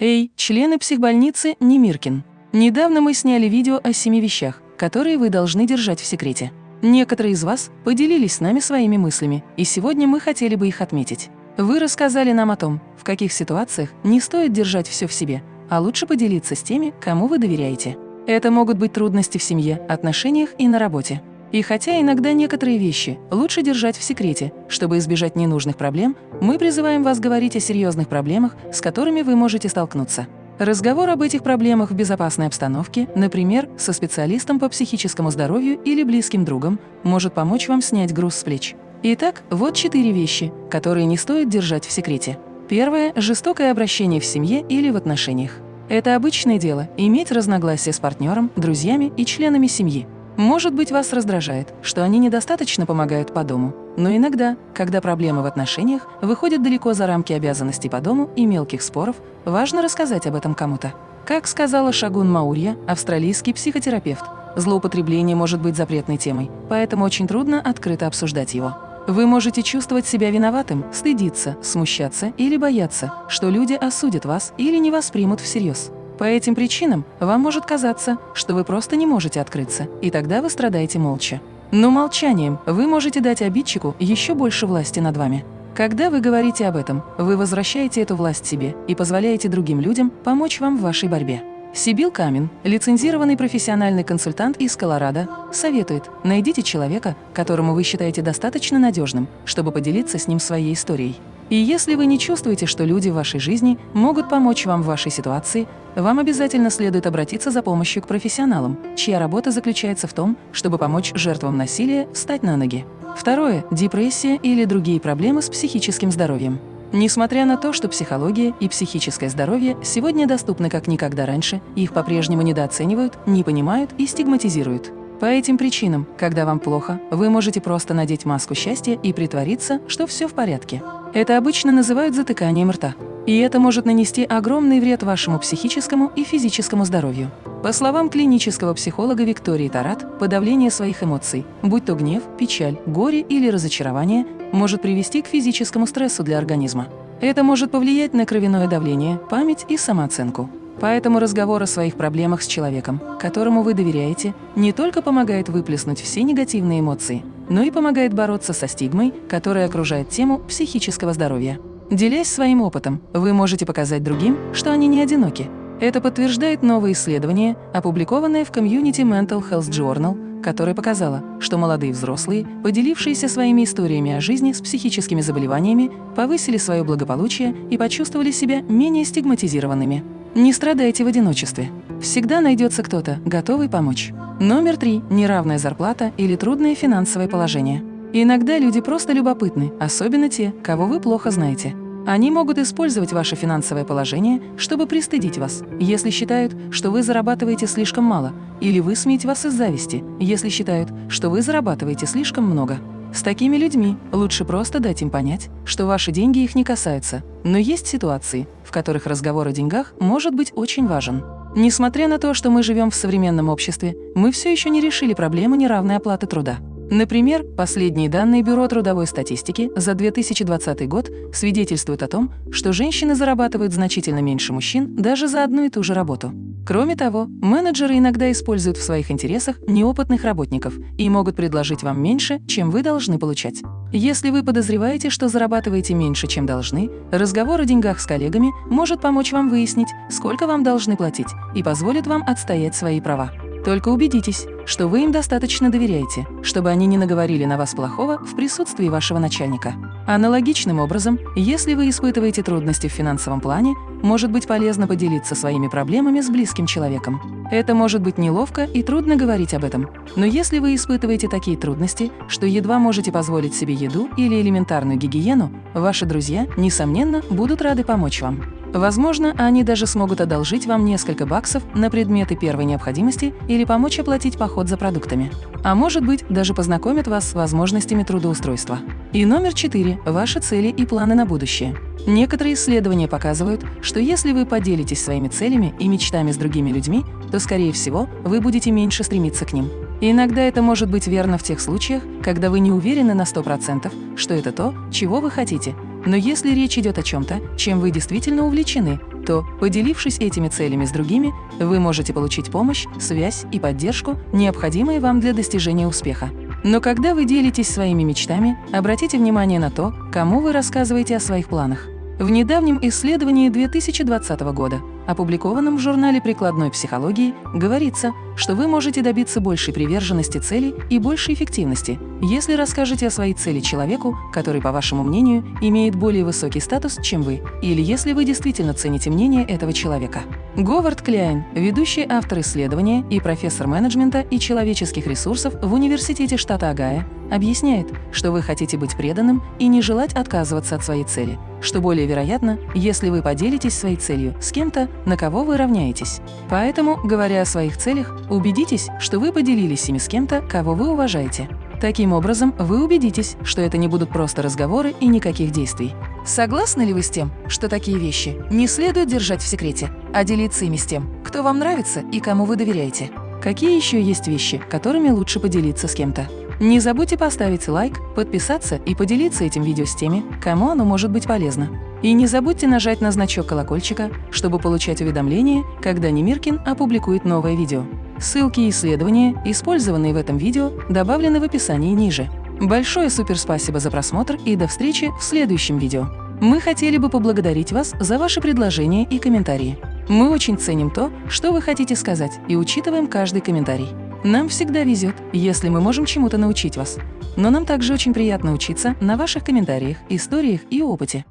Эй, члены психбольницы Немиркин. Недавно мы сняли видео о семи вещах, которые вы должны держать в секрете. Некоторые из вас поделились с нами своими мыслями, и сегодня мы хотели бы их отметить. Вы рассказали нам о том, в каких ситуациях не стоит держать все в себе, а лучше поделиться с теми, кому вы доверяете. Это могут быть трудности в семье, отношениях и на работе. И хотя иногда некоторые вещи лучше держать в секрете, чтобы избежать ненужных проблем, мы призываем вас говорить о серьезных проблемах, с которыми вы можете столкнуться. Разговор об этих проблемах в безопасной обстановке, например, со специалистом по психическому здоровью или близким другом, может помочь вам снять груз с плеч. Итак, вот четыре вещи, которые не стоит держать в секрете. Первое – жестокое обращение в семье или в отношениях. Это обычное дело – иметь разногласия с партнером, друзьями и членами семьи. Может быть, вас раздражает, что они недостаточно помогают по дому, но иногда, когда проблемы в отношениях выходят далеко за рамки обязанностей по дому и мелких споров, важно рассказать об этом кому-то. Как сказала Шагун Маурья, австралийский психотерапевт, злоупотребление может быть запретной темой, поэтому очень трудно открыто обсуждать его. Вы можете чувствовать себя виноватым, стыдиться, смущаться или бояться, что люди осудят вас или не воспримут всерьез. По этим причинам вам может казаться, что вы просто не можете открыться, и тогда вы страдаете молча. Но молчанием вы можете дать обидчику еще больше власти над вами. Когда вы говорите об этом, вы возвращаете эту власть себе и позволяете другим людям помочь вам в вашей борьбе. Сибил Камин, лицензированный профессиональный консультант из Колорадо, советует, найдите человека, которому вы считаете достаточно надежным, чтобы поделиться с ним своей историей. И если вы не чувствуете, что люди в вашей жизни могут помочь вам в вашей ситуации, вам обязательно следует обратиться за помощью к профессионалам, чья работа заключается в том, чтобы помочь жертвам насилия встать на ноги. Второе – депрессия или другие проблемы с психическим здоровьем. Несмотря на то, что психология и психическое здоровье сегодня доступны как никогда раньше, их по-прежнему недооценивают, не понимают и стигматизируют. По этим причинам, когда вам плохо, вы можете просто надеть маску счастья и притвориться, что все в порядке. Это обычно называют затыканием рта. И это может нанести огромный вред вашему психическому и физическому здоровью. По словам клинического психолога Виктории Тарат, подавление своих эмоций, будь то гнев, печаль, горе или разочарование, может привести к физическому стрессу для организма. Это может повлиять на кровяное давление, память и самооценку. Поэтому разговор о своих проблемах с человеком, которому вы доверяете, не только помогает выплеснуть все негативные эмоции, но и помогает бороться со стигмой, которая окружает тему психического здоровья. Делясь своим опытом, вы можете показать другим, что они не одиноки. Это подтверждает новое исследование, опубликованное в Community Mental Health Journal, которое показало, что молодые взрослые, поделившиеся своими историями о жизни с психическими заболеваниями, повысили свое благополучие и почувствовали себя менее стигматизированными. Не страдайте в одиночестве. Всегда найдется кто-то, готовый помочь. Номер три – неравная зарплата или трудное финансовое положение. Иногда люди просто любопытны, особенно те, кого вы плохо знаете. Они могут использовать ваше финансовое положение, чтобы пристыдить вас, если считают, что вы зарабатываете слишком мало, или высмеять вас из зависти, если считают, что вы зарабатываете слишком много. С такими людьми лучше просто дать им понять, что ваши деньги их не касаются. Но есть ситуации, в которых разговор о деньгах может быть очень важен. Несмотря на то, что мы живем в современном обществе, мы все еще не решили проблему неравной оплаты труда. Например, последние данные Бюро трудовой статистики за 2020 год свидетельствуют о том, что женщины зарабатывают значительно меньше мужчин даже за одну и ту же работу. Кроме того, менеджеры иногда используют в своих интересах неопытных работников и могут предложить вам меньше, чем вы должны получать. Если вы подозреваете, что зарабатываете меньше, чем должны, разговор о деньгах с коллегами может помочь вам выяснить, сколько вам должны платить, и позволит вам отстоять свои права. Только убедитесь, что вы им достаточно доверяете, чтобы они не наговорили на вас плохого в присутствии вашего начальника. Аналогичным образом, если вы испытываете трудности в финансовом плане, может быть полезно поделиться своими проблемами с близким человеком. Это может быть неловко и трудно говорить об этом. Но если вы испытываете такие трудности, что едва можете позволить себе еду или элементарную гигиену, ваши друзья, несомненно, будут рады помочь вам. Возможно, они даже смогут одолжить вам несколько баксов на предметы первой необходимости или помочь оплатить поход за продуктами. А может быть, даже познакомят вас с возможностями трудоустройства. И номер четыре – ваши цели и планы на будущее. Некоторые исследования показывают, что если вы поделитесь своими целями и мечтами с другими людьми, то, скорее всего, вы будете меньше стремиться к ним. Иногда это может быть верно в тех случаях, когда вы не уверены на 100%, что это то, чего вы хотите. Но если речь идет о чем-то, чем вы действительно увлечены, то, поделившись этими целями с другими, вы можете получить помощь, связь и поддержку, необходимые вам для достижения успеха. Но когда вы делитесь своими мечтами, обратите внимание на то, кому вы рассказываете о своих планах. В недавнем исследовании 2020 года опубликованном в журнале прикладной психологии, говорится, что вы можете добиться большей приверженности цели и большей эффективности, если расскажете о своей цели человеку, который, по вашему мнению, имеет более высокий статус, чем вы, или если вы действительно цените мнение этого человека. Говард Кляйн, ведущий автор исследования и профессор менеджмента и человеческих ресурсов в Университете штата Огайо, объясняет, что вы хотите быть преданным и не желать отказываться от своей цели, что более вероятно, если вы поделитесь своей целью с кем-то, на кого вы равняетесь. Поэтому, говоря о своих целях, убедитесь, что вы поделились ими с кем-то, кого вы уважаете. Таким образом, вы убедитесь, что это не будут просто разговоры и никаких действий. Согласны ли вы с тем, что такие вещи не следует держать в секрете, а делиться ими с тем, кто вам нравится и кому вы доверяете? Какие еще есть вещи, которыми лучше поделиться с кем-то? Не забудьте поставить лайк, подписаться и поделиться этим видео с теми, кому оно может быть полезно. И не забудьте нажать на значок колокольчика, чтобы получать уведомления, когда Немиркин опубликует новое видео. Ссылки и исследования, использованные в этом видео, добавлены в описании ниже. Большое суперспасибо за просмотр и до встречи в следующем видео. Мы хотели бы поблагодарить вас за ваши предложения и комментарии. Мы очень ценим то, что вы хотите сказать, и учитываем каждый комментарий. Нам всегда везет, если мы можем чему-то научить вас. Но нам также очень приятно учиться на ваших комментариях, историях и опыте.